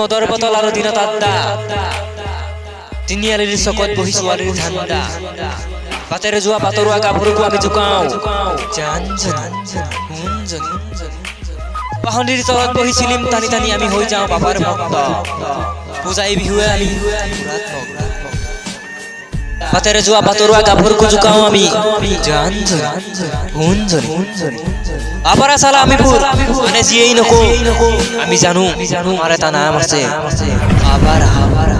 মদৰ বটল আৰু দিনত আড্ডা। তিনিআলিৰ চকত বহি ছোৱালীৰ ধান্দা। বাটেৰে যোৱা বাটৰুৱা গাভৰুকো আমি সোণজনী পাহনিৰ তলত বহি চিলিম টানি টানি আমি হৈ যাওঁ বাবাৰ ভক্ত। পূজাই বিহুৱে আমি পাতের জুয়া পাতরুয়া গাভুর কুজু কাও আমি। জানজন হুনজন আবারা সালা আমিপুর মানে জিয়েই নকো। আমি জানু, মারে তা নাম আছে। আবার আবার।